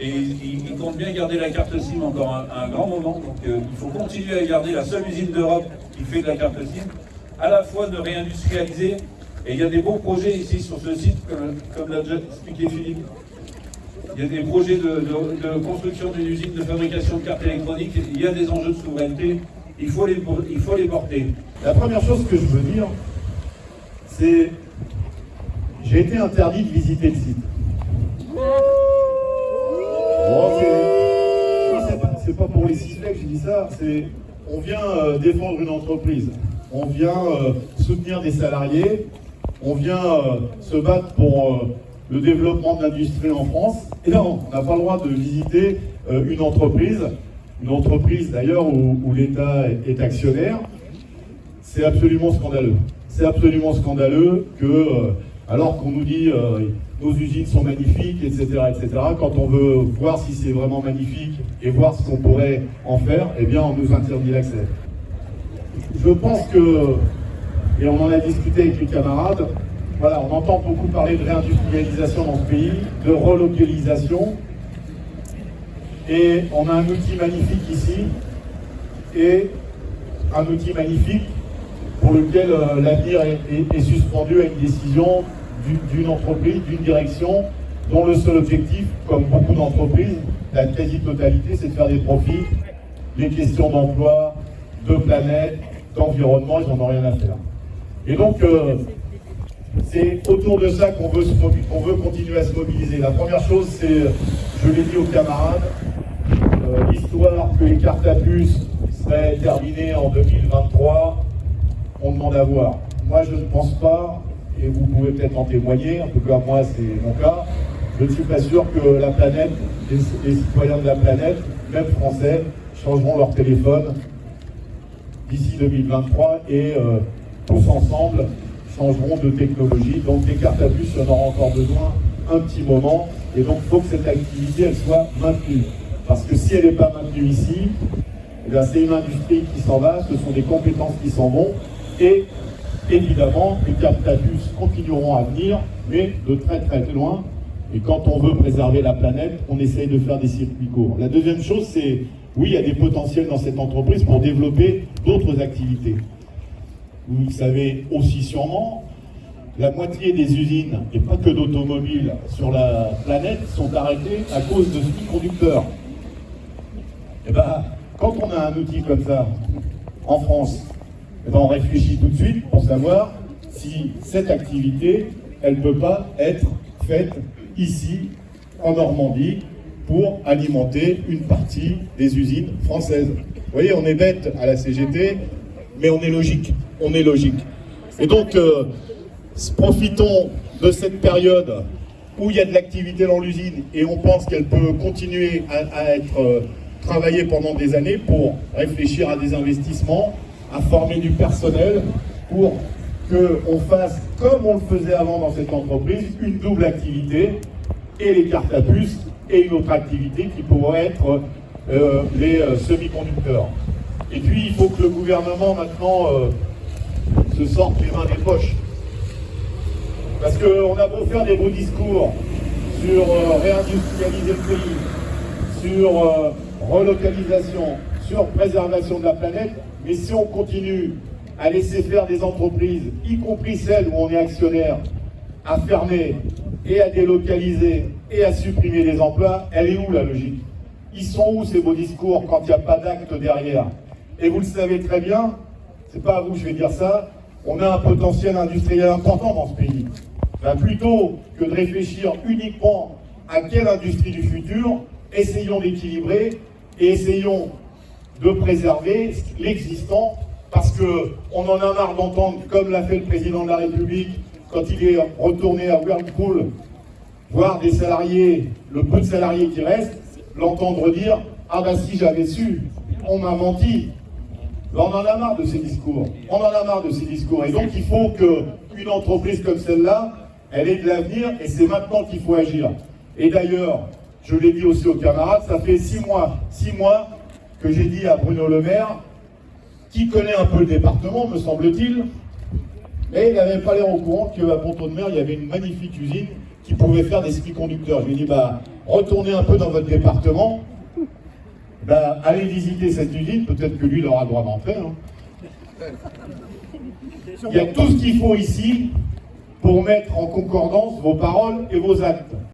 et il, compte bien garder la carte SIM encore un, grand moment. Donc euh, il faut continuer à garder la seule usine d'Europe qui fait de la carte SIM, à la fois de réindustrialiser, et il y a des beaux projets ici sur ce site, comme, l'a déjà expliqué Philippe. Il y a des projets de, construction d'une usine de fabrication de cartes électroniques, il y a des enjeux de souveraineté, il faut les, il faut les porter. La première chose que je veux dire, c'est j'ai été interdit de visiter le site. C'est pas pour les sifflets que j'ai dit ça, c'est on vient euh, défendre une entreprise, on vient euh, soutenir des salariés, on vient euh, se battre pour le développement de l'industrie en France. Et là, on n'a pas le droit de visiter une entreprise, une entreprise d'ailleurs où, l'État est, actionnaire. C'est absolument scandaleux. C'est absolument scandaleux que, alors qu'on nous dit nos usines sont magnifiques, etc., etc. Quand on veut voir si c'est vraiment magnifique et voir ce qu'on pourrait en faire, eh bien, on nous interdit l'accès. Je pense que, et on en a discuté avec les camarades, voilà, on entend beaucoup parler de réindustrialisation dans ce pays, de relocalisation, et on a un outil magnifique ici, et un outil magnifique pour lequel euh, l'avenir est suspendu à une décision d'une entreprise, d'une direction, dont le seul objectif, comme beaucoup d'entreprises, la quasi-totalité, c'est de faire des profits. Les questions d'emploi, de planète, d'environnement, ils n'en ont rien à faire. Et donc, euh, c'est autour de ça qu'on veut, continuer à se mobiliser. La première chose, c'est, je l'ai dit aux camarades, euh, l'histoire que les cartes à puce seraient terminées en 2023, on demande à voir. Moi, je ne pense pas et vous pouvez peut-être en témoigner, en tout cas moi c'est mon cas, je ne suis pas sûr que la planète, les, citoyens de la planète, même français, changeront leur téléphone d'ici 2023 et euh, tous ensemble changeront de technologie. Donc les cartes à y en aura encore besoin un petit moment et donc il faut que cette activité elle soit maintenue. Parce que si elle n'est pas maintenue ici, eh c'est une industrie qui s'en va, ce sont des compétences qui s'en vont et évidemment, les puce continueront à venir, mais de très très loin. Et quand on veut préserver la planète, on essaye de faire des circuits courts. La deuxième chose, c'est, oui, il y a des potentiels dans cette entreprise pour développer d'autres activités. Vous le savez aussi sûrement, la moitié des usines, et pas que d'automobiles, sur la planète sont arrêtées à cause de semi-conducteurs. Et eh bien, quand on a un outil comme ça, en France, eh ben, on réfléchit tout de suite pour savoir si cette activité, elle ne peut pas être faite ici, en Normandie, pour alimenter une partie des usines françaises. Vous voyez, on est bête à la CGT, mais on est logique. On est logique. Et donc, euh, profitons de cette période où il y a de l'activité dans l'usine et on pense qu'elle peut continuer à, être euh, travaillée pendant des années pour réfléchir à des investissements, à former du personnel pour qu'on fasse, comme on le faisait avant dans cette entreprise, une double activité, et les cartes à puce, et une autre activité qui pourrait être euh, les euh, semi-conducteurs. Et puis, il faut que le gouvernement, maintenant, euh, se sorte les mains des poches. Parce qu'on a beau faire des beaux discours sur réindustrialiser le pays, sur relocalisation, sur préservation de la planète, mais si on continue à laisser faire des entreprises, y compris celles où on est actionnaire, à fermer et à délocaliser et à supprimer des emplois, elle est où la logique? Ils sont où ces beaux discours quand il n'y a pas d'acte derrière? Et vous le savez très bien, c'est pas à vous que je vais dire ça, on a un potentiel industriel important dans ce pays. Ben, plutôt que de réfléchir uniquement à quelle industrie du futur, essayons d'équilibrer et essayons de préserver l'existant, parce qu'on en a marre d'entendre, comme l'a fait le président de la République, quand il est retourné à Whirlpool, voir des salariés, le peu de salariés qui restent, l'entendre dire « Ah bah si j'avais su, on m'a menti ». On en a marre de ces discours. On en a marre de ces discours. Et donc il faut qu'une entreprise comme celle-là, elle ait de l'avenir et c'est maintenant qu'il faut agir. Et d'ailleurs, je l'ai dit aussi aux camarades, ça fait six mois, six mois que j'ai dit à Bruno Le Maire, qui connaît un peu le département, me semble-t-il, mais il n'avait pas l'air au courant qu'à Ponton de Mer, il y avait une magnifique usine qui pouvait faire des ski conducteurs. Je lui ai dit, bah, retournez un peu dans votre département, bah, allez visiter cette usine, peut-être que lui, il aura le droit d'entrer. hein. Il y a tout ce qu'il faut ici pour mettre en concordance vos paroles et vos actes.